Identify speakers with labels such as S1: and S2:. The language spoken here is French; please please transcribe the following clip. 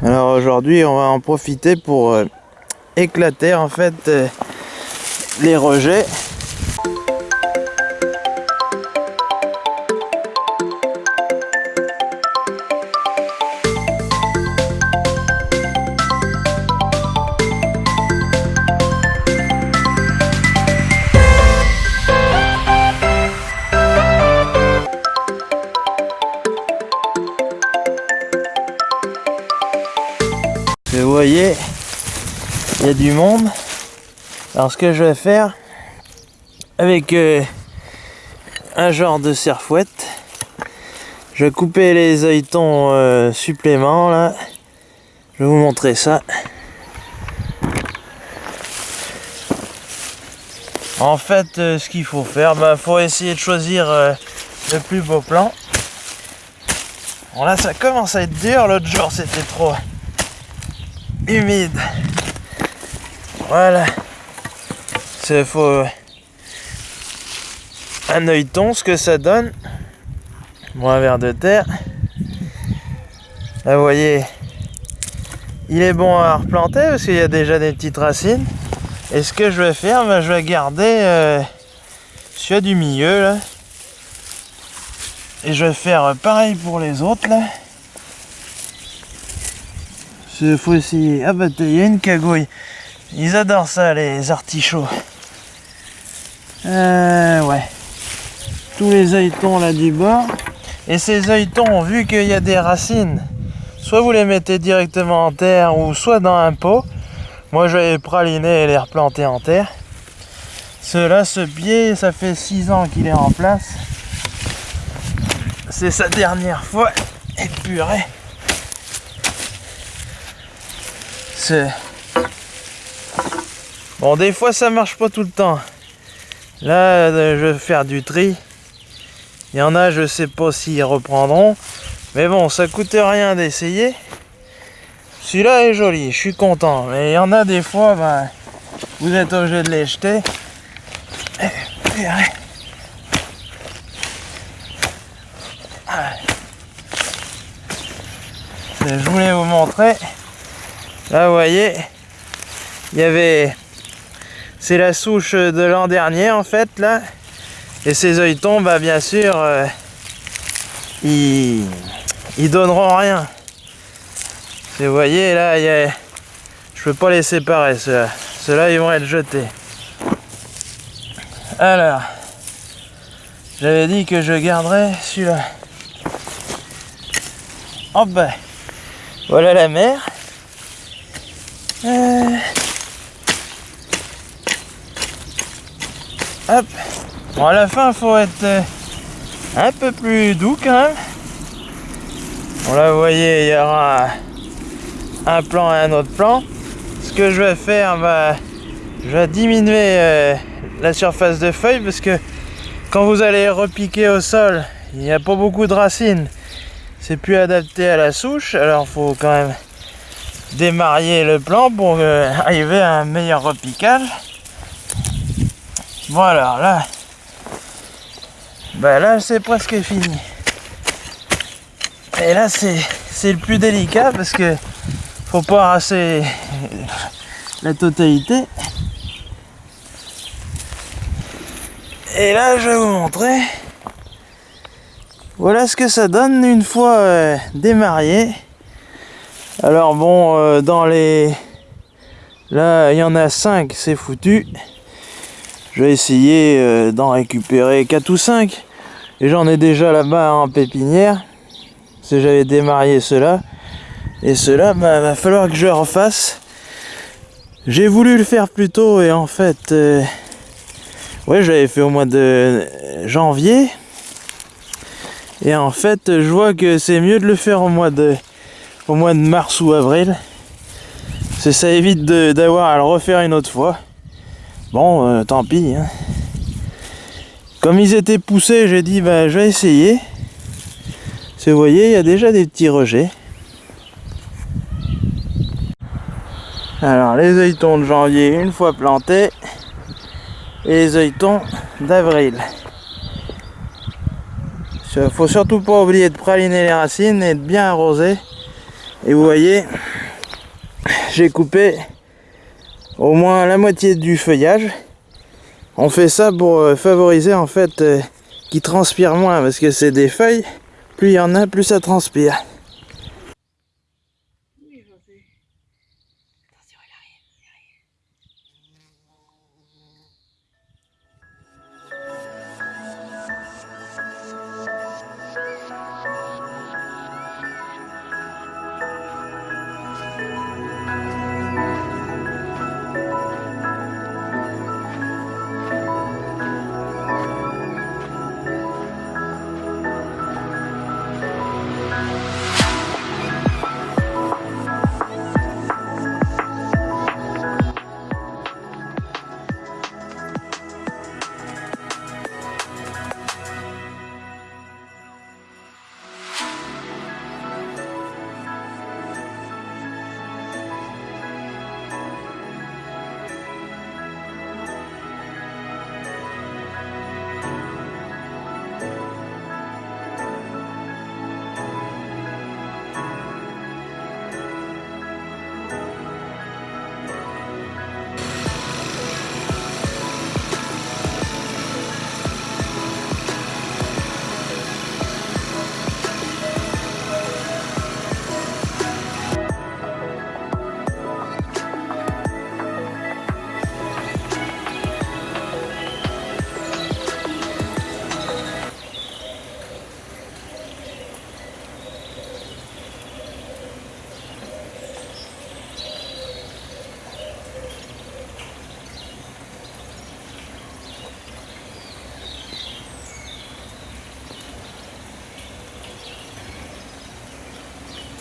S1: Alors aujourd'hui on va en profiter pour euh, éclater en fait euh, les rejets. Vous voyez, il y a du monde. Alors ce que je vais faire avec euh, un genre de serre-fouette, je vais couper les œilletons euh, suppléments là. Je vais vous montrer ça. En fait, euh, ce qu'il faut faire, il faut essayer de choisir le plus beau plan. Bon là, ça commence à être dur. L'autre jour, c'était trop humide. Voilà. C'est faut un œilleton, ce que ça donne. Bon, un verre de terre. Là, vous voyez, il est bon à replanter parce qu'il y a déjà des petites racines. Et ce que je vais faire, ben, je vais garder euh, celui du milieu là. Et je vais faire pareil pour les autres là. Il faut essayer. Ah bah il y a une cagouille. Ils adorent ça les artichauts. Euh, ouais. Tous les œilletons là du bord. Et ces œilletons, vu qu'il y a des racines, soit vous les mettez directement en terre ou soit dans un pot. Moi je vais praliner et les replanter en terre. Cela, ce pied, ça fait 6 ans qu'il est en place. C'est sa dernière fois. Et purée. Bon, des fois ça marche pas tout le temps. Là, euh, je vais faire du tri. Il y en a, je sais pas s'ils reprendront. Mais bon, ça coûte rien d'essayer. Celui-là est joli, je suis content. Mais il y en a des fois, ben, vous êtes obligé de les jeter. Je voulais vous montrer. Là, vous voyez, il y avait... C'est la souche de l'an dernier, en fait, là. Et ces œilletons, bah, bien sûr, euh, ils... donneront rien. vous voyez, là, il y a... je peux pas les séparer, ceux-là. Ceux-là, ils vont être jetés. Alors, j'avais dit que je garderais celui-là. Hop, ben, voilà la mer. Euh. Hop. Bon, à la fin, il faut être euh, un peu plus doux quand même. Bon, là, vous voyez, il y aura un plan et un autre plan. Ce que je vais faire, bah, je vais diminuer euh, la surface de feuilles parce que quand vous allez repiquer au sol, il n'y a pas beaucoup de racines. C'est plus adapté à la souche, alors faut quand même démarrer le plan pour euh, arriver à un meilleur repiquage. Voilà, là, ben là c'est presque fini. Et là c'est le plus délicat parce que faut pas arraser la totalité. Et là je vais vous montrer. Voilà ce que ça donne une fois euh, démarré. Alors bon, euh, dans les... Là, il y en a 5, c'est foutu. Je vais essayer euh, d'en récupérer 4 ou 5. Et j'en ai déjà là-bas en pépinière. Si j'avais démarré cela. Et cela, bah, va falloir que je refasse. J'ai voulu le faire plus tôt et en fait... Euh, ouais, j'avais fait au mois de janvier. Et en fait, je vois que c'est mieux de le faire au mois de mois de mars ou avril. C'est ça évite d'avoir à le refaire une autre fois. Bon, euh, tant pis. Hein. Comme ils étaient poussés, j'ai dit bah je vais essayer. vous voyez, il y déjà des petits rejets. Alors les œilletons de janvier une fois plantés et les œilletons d'avril. Faut surtout pas oublier de praliner les racines et de bien arroser Et vous voyez, j'ai coupé au moins la moitié du feuillage. On fait ça pour euh, favoriser en fait euh, qu'il transpire moins parce que c'est des feuilles, plus il y en a, plus ça transpire.